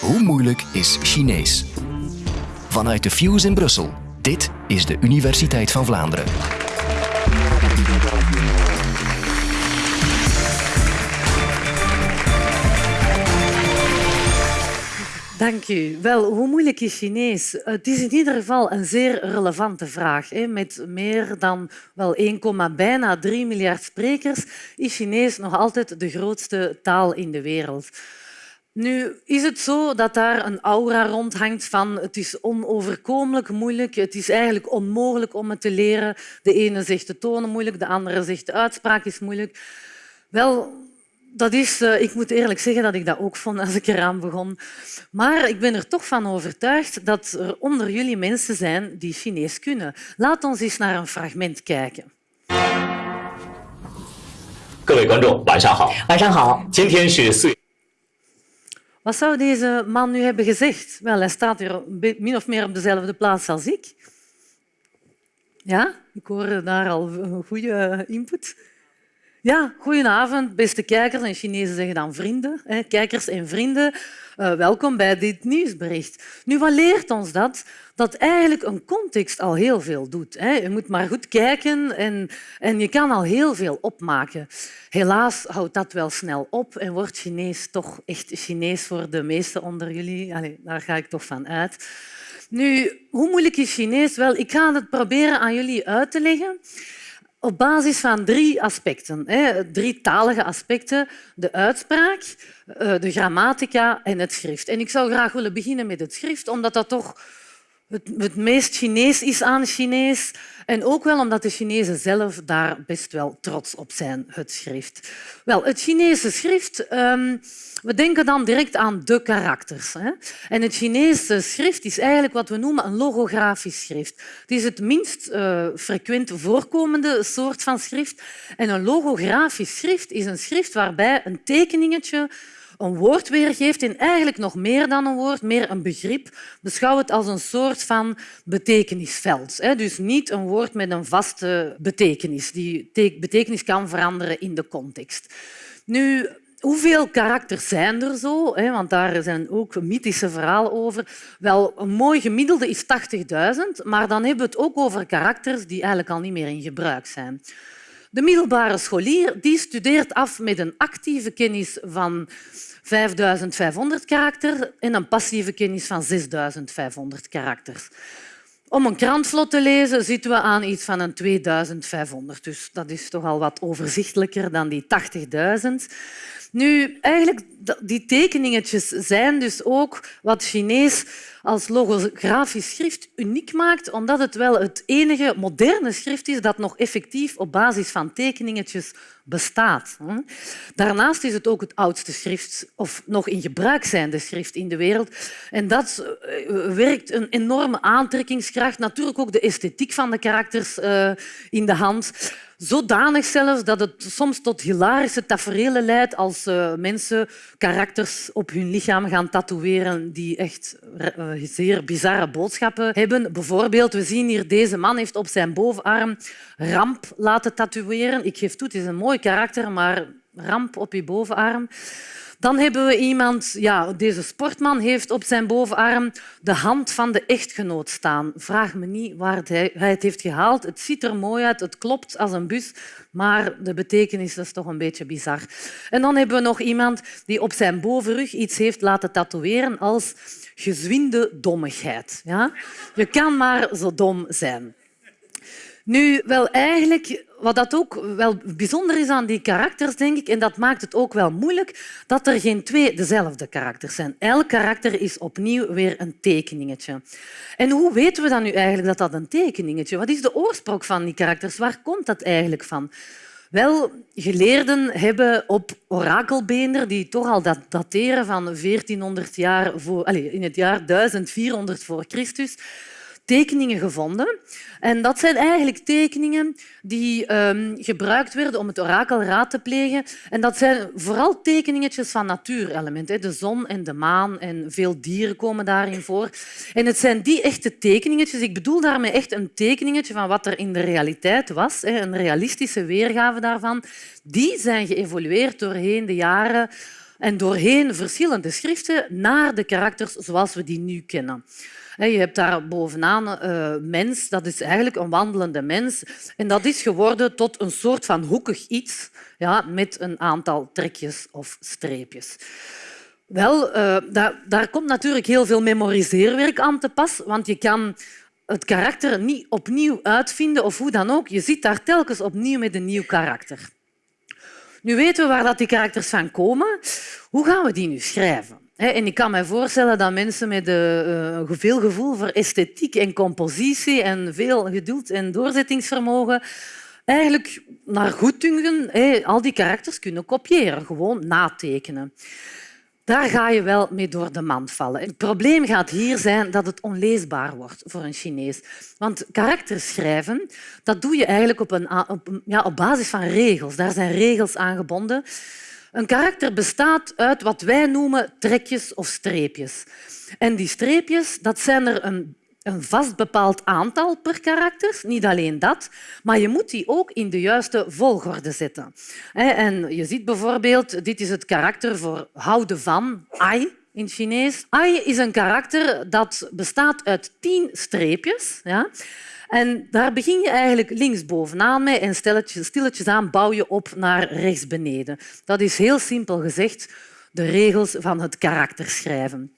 Hoe moeilijk is Chinees? Vanuit de Fuse in Brussel. Dit is de Universiteit van Vlaanderen. Dank u. Wel, hoe moeilijk is Chinees? Het is in ieder geval een zeer relevante vraag. Met meer dan wel 1, bijna 3 miljard sprekers is Chinees nog altijd de grootste taal in de wereld. Nu is het zo dat daar een aura rondhangt van het is onoverkomelijk moeilijk, het is eigenlijk onmogelijk om het te leren. De ene zegt de tonen moeilijk, de andere zegt de uitspraak is moeilijk. Wel, dat is, eh, ik moet eerlijk zeggen dat ik dat ook vond als ik eraan begon. Maar ik ben er toch van overtuigd dat er onder jullie mensen zijn die Chinees kunnen. Laat ons eens naar een fragment kijken. 各位观众，晚上好。晚上好。今天是四月。 wat zou deze man nu hebben gezegd? Wel, hij staat hier min of meer op dezelfde plaats als ik. Ja, ik hoor daar al goede input. Ja, goedenavond, beste kijkers. En Chinezen zeggen dan vrienden. Hè, kijkers en vrienden, uh, welkom bij dit nieuwsbericht. Nu, wat leert ons dat? Dat eigenlijk een context al heel veel doet. Hè. Je moet maar goed kijken en, en je kan al heel veel opmaken. Helaas houdt dat wel snel op en wordt Chinees toch echt Chinees voor de meesten onder jullie. Allee, daar ga ik toch van uit. Nu, hoe moeilijk is Chinees? Wel, ik ga het proberen aan jullie uit te leggen op basis van drie aspecten. Drie talige aspecten. De uitspraak, eh, de grammatica en het schrift. En ik zou graag willen beginnen met het schrift, omdat dat toch het, meest Chinees is aan Chinees. En ook wel omdat de Chinezen zelf daar best wel trots op zijn, het schrift. Wel, het Chinese schrift... Um, we denken dan direct aan de karakters. Hè? En het Chinese schrift is eigenlijk wat we noemen een logografisch schrift. Het is het minst uh, frequent voorkomende soort van schrift. En een logografisch schrift is een schrift waarbij een tekeningetje een woord weergeeft en eigenlijk nog meer dan een woord, meer een begrip. Beschouw het als een soort van betekenisveld. Dus niet een woord met een vaste betekenis. Die betekenis kan veranderen in de context. Nu, Hoeveel karakters zijn er zo? Want daar zijn ook mythische verhalen over. Wel, een mooi gemiddelde is 80.000, maar dan hebben we het ook over karakters die eigenlijk al niet meer in gebruik zijn. De middelbare scholier die studeert af met een actieve kennis van 5500 karakters en een passieve kennis van 6500 karakters. Om een krant vlot te lezen zitten we aan iets van een 2500. Dus dat is toch al wat overzichtelijker dan die 80.000. Nu, eigenlijk, die tekeningetjes zijn dus ook wat Chinees als logografisch schrift uniek maakt, omdat het wel het enige moderne schrift is dat nog effectief op basis van tekeningetjes bestaat. Daarnaast is het ook het oudste schrift, of nog in gebruik zijnde schrift in de wereld. En dat eh, werkt een enorme aantrekkingskracht. Natuurlijk ook de esthetiek van de karakters eh, in de hand. Zodanig zelfs dat het soms tot hilarische tafereelen leidt als uh, mensen karakters op hun lichaam gaan tatoeëren die echt uh, zeer bizarre boodschappen hebben. Bijvoorbeeld, we zien hier deze man heeft op zijn bovenarm ramp laten tatoeëren. Ik geef toe, het is een mooi karakter, maar ramp op je bovenarm. Dan hebben we iemand, ja, deze sportman heeft op zijn bovenarm de hand van de echtgenoot staan. Vraag me niet waar hij het heeft gehaald. Het ziet er mooi uit, het klopt als een bus, maar de betekenis is toch een beetje bizar. En dan hebben we nog iemand die op zijn bovenrug iets heeft laten tatoeëren als gezwinde dommigheid. Ja? Je kan maar zo dom zijn. Nu, wel eigenlijk, wat dat ook wel bijzonder is aan die karakters, denk ik, en dat maakt het ook wel moeilijk, dat er geen twee dezelfde karakters zijn. Elk karakter is opnieuw weer een tekeningetje. En hoe weten we dan nu eigenlijk dat dat een tekeningetje? Wat is de oorsprong van die karakters? Waar komt dat eigenlijk van? Wel, geleerden hebben op orakelbeender, die toch al dateren van 1400 jaar voor, allez, in het jaar 1400 voor Christus, tekeningen gevonden. En dat zijn eigenlijk tekeningen die um, gebruikt werden om het orakel raad te plegen. En dat zijn vooral tekeningetjes van natuurelementen. De zon en de maan en veel dieren komen daarin voor. En het zijn die echte tekeningetjes. Ik bedoel daarmee echt een tekeningetje van wat er in de realiteit was. Een realistische weergave daarvan. Die zijn geëvolueerd doorheen de jaren en doorheen verschillende schriften naar de karakters zoals we die nu kennen. Je hebt daar bovenaan uh, mens, dat is eigenlijk een wandelende mens. En dat is geworden tot een soort van hoekig iets ja, met een aantal trekjes of streepjes. Wel, uh, daar, daar komt natuurlijk heel veel memoriseerwerk aan te pas, want je kan het karakter niet opnieuw uitvinden of hoe dan ook. Je zit daar telkens opnieuw met een nieuw karakter. Nu weten we waar die karakters van komen. Hoe gaan we die nu schrijven? En ik kan me voorstellen dat mensen met uh, veel gevoel voor esthetiek en compositie en veel geduld en doorzettingsvermogen eigenlijk naar goeddunken al die karakters kunnen kopiëren, gewoon natekenen. Daar ga je wel mee door de mand vallen. Het probleem gaat hier zijn dat het onleesbaar wordt voor een Chinees. Want karakters schrijven, dat doe je eigenlijk op, een, ja, op basis van regels. Daar zijn regels aan gebonden. Een karakter bestaat uit wat wij noemen trekjes of streepjes. En die streepjes dat zijn er een een vast bepaald aantal per karakter, niet alleen dat, maar je moet die ook in de juiste volgorde zetten. En je ziet bijvoorbeeld, dit is het karakter voor houden van, ai in Chinees. Ai is een karakter dat bestaat uit tien streepjes. Ja? En daar begin je eigenlijk linksbovenaan mee en stilletjes, aan bouw je op naar rechts beneden. Dat is heel simpel gezegd de regels van het karakterschrijven.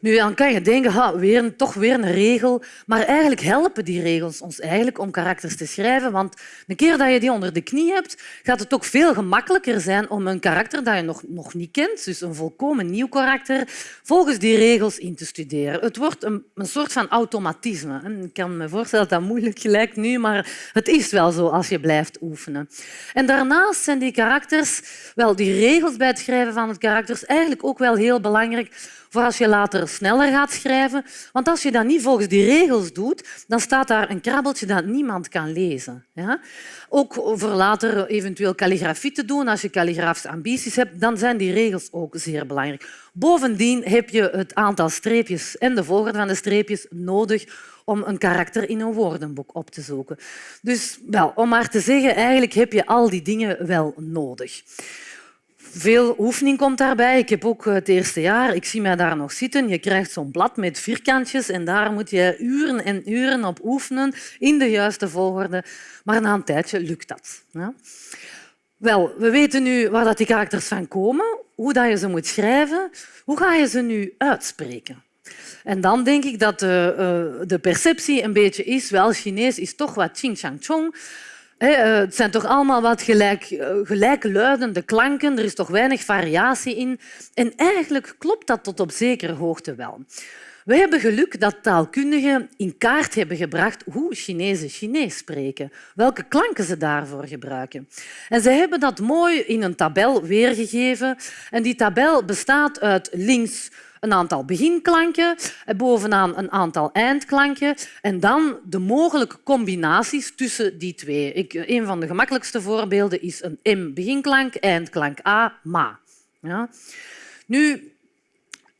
Nu, dan kan je denken, ha, weer, toch weer een regel. Maar eigenlijk helpen die regels ons eigenlijk om karakters te schrijven. Want een keer dat je die onder de knie hebt, gaat het ook veel gemakkelijker zijn om een karakter dat je nog, nog niet kent, dus een volkomen nieuw karakter, volgens die regels in te studeren. Het wordt een, een soort van automatisme. Ik kan me voorstellen dat dat moeilijk lijkt nu, maar het is wel zo als je blijft oefenen. En daarnaast zijn die karakters, wel, die regels bij het schrijven van het karakters eigenlijk ook wel heel belangrijk voor als je later sneller gaat schrijven. Want als je dat niet volgens die regels doet, dan staat daar een krabbeltje dat niemand kan lezen. Ja? Ook voor later eventueel kalligrafie te doen, als je kalligrafische ambities hebt, dan zijn die regels ook zeer belangrijk. Bovendien heb je het aantal streepjes en de volgorde van de streepjes nodig om een karakter in een woordenboek op te zoeken. Dus wel, om maar te zeggen, eigenlijk heb je al die dingen wel nodig. Veel oefening komt daarbij. Ik heb ook het eerste jaar, ik zie mij daar nog zitten. Je krijgt zo'n blad met vierkantjes en daar moet je uren en uren op oefenen in de juiste volgorde. Maar na een tijdje lukt dat. Ja. Wel, we weten nu waar dat die karakters van komen, hoe dat je ze moet schrijven. Hoe ga je ze nu uitspreken? En dan denk ik dat de, uh, de perceptie een beetje is, wel, Chinees is toch wat ching chang chong. Eh, het zijn toch allemaal wat gelijk, eh, gelijkluidende klanken. Er is toch weinig variatie in. En eigenlijk klopt dat tot op zekere hoogte wel. We hebben geluk dat taalkundigen in kaart hebben gebracht hoe Chinezen Chinees spreken, welke klanken ze daarvoor gebruiken. En ze hebben dat mooi in een tabel weergegeven. En die tabel bestaat uit links een aantal beginklanken, bovenaan een aantal eindklanken en dan de mogelijke combinaties tussen die twee. Ik, een van de gemakkelijkste voorbeelden is een M beginklank, eindklank A, ma. Ja. Nu,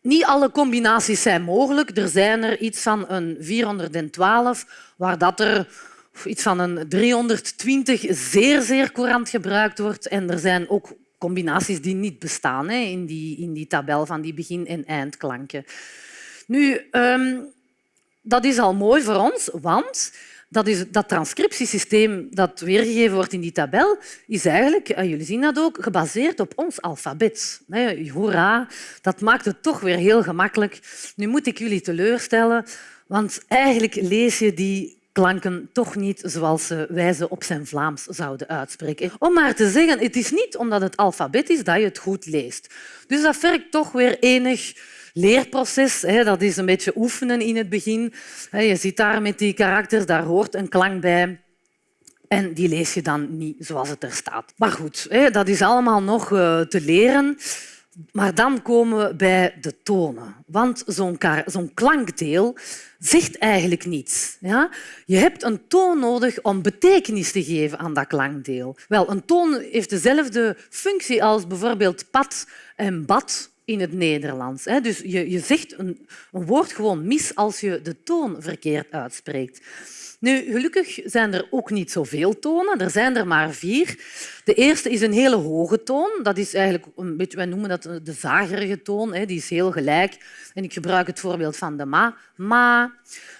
niet alle combinaties zijn mogelijk. Er zijn er iets van een 412, waar dat er iets van een 320 zeer, zeer courant gebruikt wordt. En er zijn ook combinaties die niet bestaan hè, in, die, in die tabel van die begin- en eindklanken. Nu, um, dat is al mooi voor ons, want dat, is, dat transcriptiesysteem dat weergegeven wordt in die tabel is eigenlijk, en jullie zien dat ook, gebaseerd op ons alfabet. Hoera, dat maakt het toch weer heel gemakkelijk. Nu moet ik jullie teleurstellen, want eigenlijk lees je die klanken toch niet zoals wij ze op zijn Vlaams zouden uitspreken. Om maar te zeggen, het is niet omdat het alfabet is dat je het goed leest. Dus dat vergt toch weer enig leerproces. Dat is een beetje oefenen in het begin. Je zit daar met die karakters, daar hoort een klank bij. En die lees je dan niet zoals het er staat. Maar goed, dat is allemaal nog eh, te leren. Maar dan komen we bij de tonen. Want zo'n zo klankdeel zegt eigenlijk niets. Ja? Je hebt een toon nodig om betekenis te geven aan dat klankdeel. Wel, een toon heeft dezelfde functie als bijvoorbeeld pad en bad in het Nederlands. Dus je, je zegt een, een woord gewoon mis als je de toon verkeerd uitspreekt. Nu, gelukkig zijn er ook niet zoveel tonen. Er zijn er maar vier. De eerste is een hele hoge toon. Dat is eigenlijk een beetje, wij noemen dat de zagerige toon. Die is heel gelijk. En ik gebruik het voorbeeld van de ma. Ma.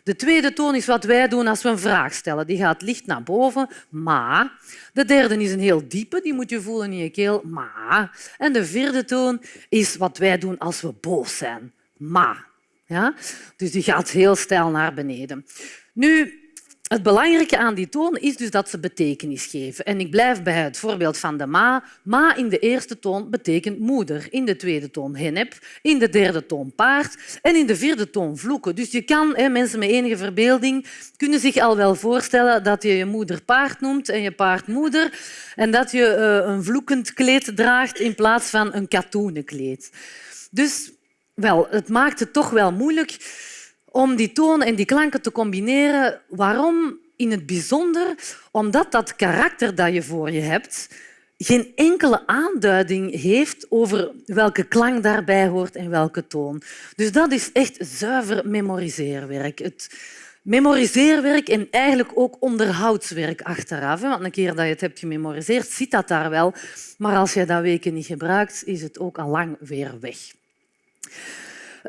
De tweede toon is wat wij doen als we een vraag stellen. Die gaat licht naar boven. Ma. De derde is een heel diepe. Die moet je voelen in je keel. Ma. En de vierde toon is wat wij doen als we boos zijn. Ma. Ja? Dus die gaat heel stijl naar beneden. Nu, het belangrijke aan die toon is dus dat ze betekenis geven. En ik blijf bij het voorbeeld van de ma. Ma in de eerste toon betekent moeder, in de tweede toon hennep, in de derde toon paard en in de vierde toon vloeken. Dus je kan, mensen met enige verbeelding kunnen zich al wel voorstellen dat je je moeder paard noemt en je paard moeder en dat je eh, een vloekend kleed draagt in plaats van een katoenen kleed. Dus wel, het maakt het toch wel moeilijk om die tonen en die klanken te combineren. Waarom? In het bijzonder omdat dat karakter dat je voor je hebt geen enkele aanduiding heeft over welke klank daarbij hoort en welke toon. Dus dat is echt zuiver memoriseerwerk. Het memoriseerwerk en eigenlijk ook onderhoudswerk achteraf. Want een keer dat je het hebt gememoriseerd, zit dat daar wel. Maar als je dat weken niet gebruikt, is het ook al lang weer weg.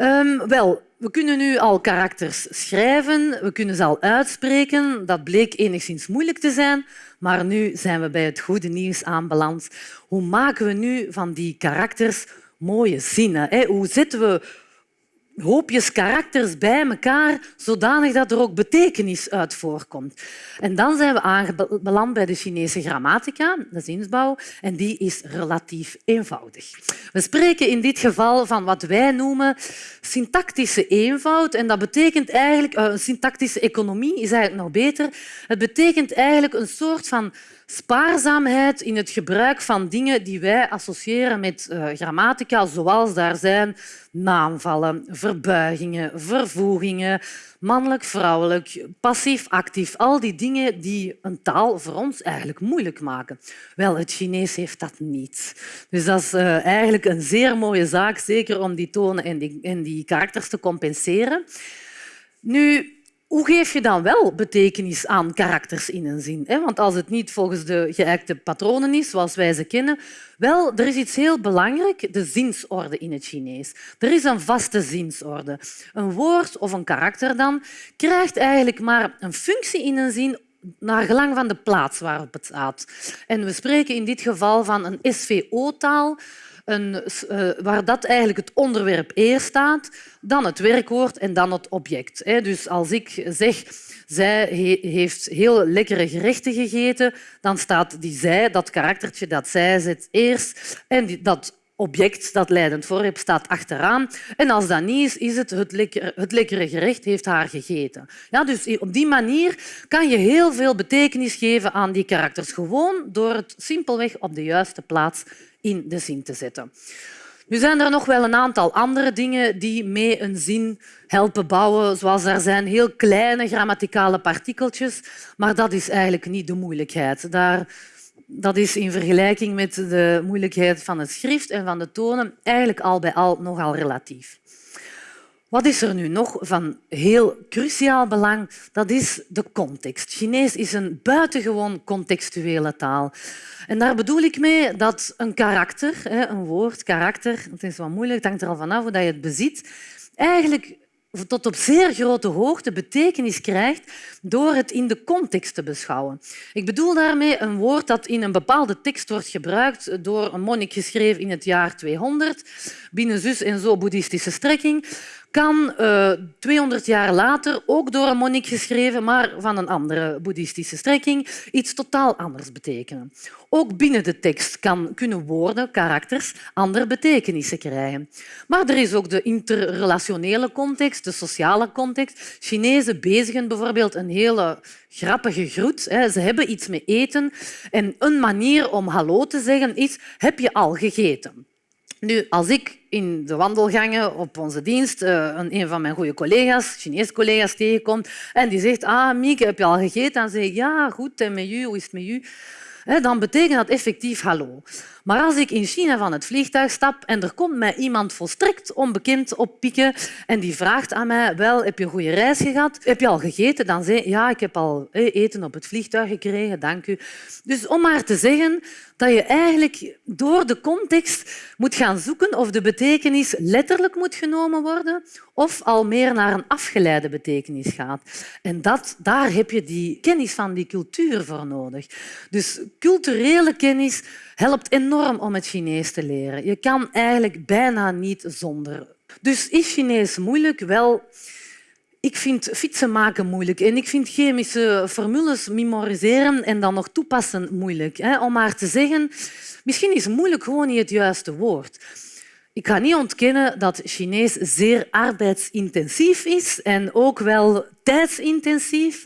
Um, wel, we kunnen nu al karakters schrijven, we kunnen ze al uitspreken. Dat bleek enigszins moeilijk te zijn, maar nu zijn we bij het goede nieuws aanbeland. Hoe maken we nu van die karakters mooie zinnen? Hoe zetten we hoopjes karakters bij elkaar, zodanig dat er ook betekenis uit voorkomt. En dan zijn we aanbeland bij de Chinese grammatica, de zinsbouw, en die is relatief eenvoudig. We spreken in dit geval van wat wij noemen syntactische eenvoud. En dat betekent eigenlijk, uh, syntactische economie is eigenlijk nog beter. Het betekent eigenlijk een soort van spaarzaamheid in het gebruik van dingen die wij associëren met uh, grammatica, zoals daar zijn naamvallen, verbuigingen, vervoegingen, mannelijk, vrouwelijk, passief, actief. Al die dingen die een taal voor ons eigenlijk moeilijk maken. Wel, het Chinees heeft dat niet. Dus dat is uh, eigenlijk een zeer mooie zaak, zeker om die tonen en die, en die karakters te compenseren. Nu, hoe geef je dan wel betekenis aan karakters in een zin? Want als het niet volgens de geëikte patronen is, zoals wij ze kennen, wel, er is iets heel belangrijk, de zinsorde in het Chinees. Er is een vaste zinsorde. Een woord of een karakter dan krijgt eigenlijk maar een functie in een zin naar gelang van de plaats waarop het staat. En we spreken in dit geval van een SVO-taal, een, uh, waar dat eigenlijk het onderwerp eerst staat, dan het werkwoord en dan het object. Dus als ik zeg zij heeft heel lekkere gerechten gegeten, dan staat die zij, dat karaktertje dat zij zet eerst en dat object dat leidend voorwerp staat achteraan. En als dat niet is, is het het lekkere, het lekkere gerecht heeft haar gegeten. Ja, dus op die manier kan je heel veel betekenis geven aan die karakters, gewoon door het simpelweg op de juiste plaats in de zin te zetten. Nu zijn er nog wel een aantal andere dingen die mee een zin helpen bouwen, zoals er zijn heel kleine grammaticale partikeltjes, maar dat is eigenlijk niet de moeilijkheid. Daar, dat is in vergelijking met de moeilijkheid van het schrift en van de tonen eigenlijk al bij al nogal relatief. Wat is er nu nog van heel cruciaal belang? Dat is de context. Chinees is een buitengewoon contextuele taal. En daar bedoel ik mee dat een karakter, een woord, karakter, dat is wat moeilijk, het hangt er al vanaf hoe je het bezit, eigenlijk tot op zeer grote hoogte betekenis krijgt door het in de context te beschouwen. Ik bedoel daarmee een woord dat in een bepaalde tekst wordt gebruikt door een monnik geschreven in het jaar 200 binnen zus en zo boeddhistische strekking kan uh, eh, 200 jaar later, ook door een monnik geschreven, maar van een andere boeddhistische strekking, iets totaal anders betekenen. Ook binnen de tekst kan, kunnen woorden, karakters, andere betekenissen krijgen. Maar er is ook de interrelationele context, de sociale context. Chinezen bezigen bijvoorbeeld een hele grappige groet. Ze hebben iets met eten en een manier om hallo te zeggen is heb je al gegeten? Nu, als ik in de wandelgangen op onze dienst uh, een van mijn goede collega's, Chinese collega's, tegenkomt en die zegt ah, Mieke, heb je al gegeten? Dan zeg ik ja, goed, en met u, hoe is het met u? Dan betekent dat effectief hallo. Maar als ik in China van het vliegtuig stap en er komt mij iemand volstrekt onbekend oppikken en die vraagt aan mij, wel, heb je een goede reis gehad? Heb je al gegeten? Dan zeg ik, ja, ik heb al eten op het vliegtuig gekregen, dank u. Dus om maar te zeggen dat je eigenlijk door de context moet gaan zoeken of de betekenis letterlijk moet genomen worden of al meer naar een afgeleide betekenis gaat. En dat, daar heb je die kennis van die cultuur voor nodig. Dus culturele kennis helpt enorm om het Chinees te leren. Je kan eigenlijk bijna niet zonder. Dus is Chinees moeilijk? Wel, ik vind fietsen maken moeilijk en ik vind chemische formules memoriseren en dan nog toepassen moeilijk. Om maar te zeggen, misschien is moeilijk gewoon niet het juiste woord. Ik ga niet ontkennen dat Chinees zeer arbeidsintensief is en ook wel tijdsintensief.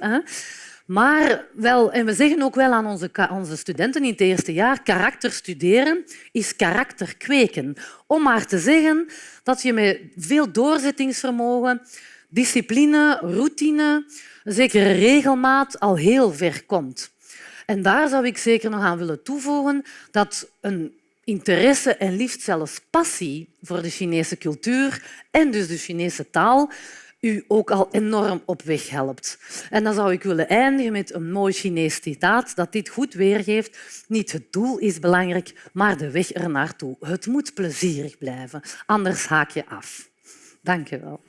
Maar wel, en we zeggen ook wel aan onze, onze studenten in het eerste jaar, karakter studeren is karakter kweken. Om maar te zeggen dat je met veel doorzettingsvermogen, discipline, routine, zekere regelmaat al heel ver komt. En daar zou ik zeker nog aan willen toevoegen dat een interesse en liefst zelfs passie voor de Chinese cultuur en dus de Chinese taal u ook al enorm op weg helpt. En dan zou ik willen eindigen met een mooi Chinees citaat dat dit goed weergeeft. Niet het doel is belangrijk, maar de weg ernaartoe. Het moet plezierig blijven, anders haak je af. Dank je wel.